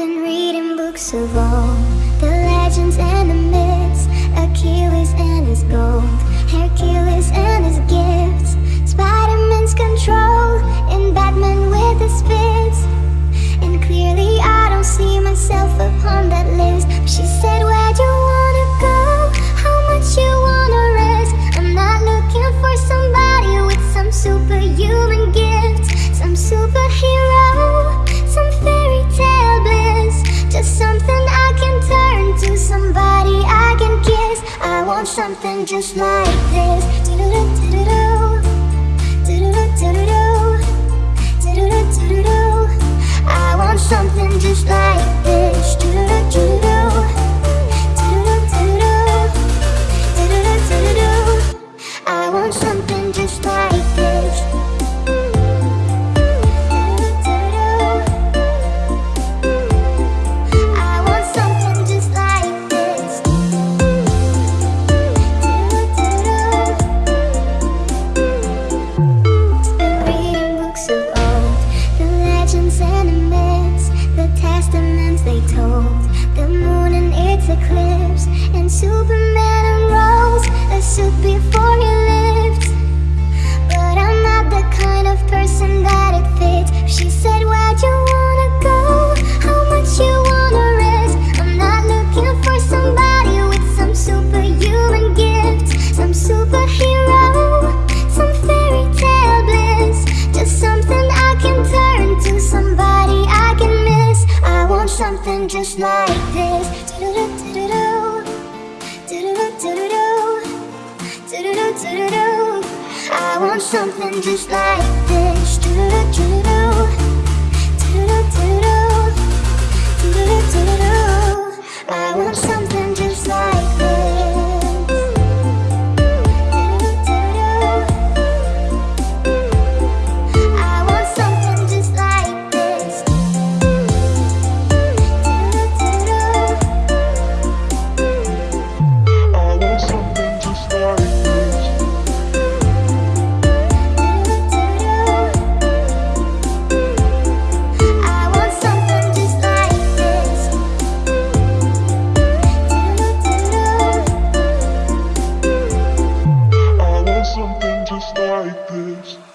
been reading books of all the legends and want something just like this. Do-do-do-do-do Do-do-do-do-do Do-do-do-do-do I want something just like Superman unrolls a suit before he lived. But I'm not the kind of person that it fits. She said, Where'd you wanna go? How much you wanna risk? I'm not looking for somebody with some superhuman gifts, some superhero, some fairy tale bliss. Just something I can turn to, somebody I can miss. I want something just like this. do do. I want something just like this. Do do do do do. Do do do do do do. I want something This.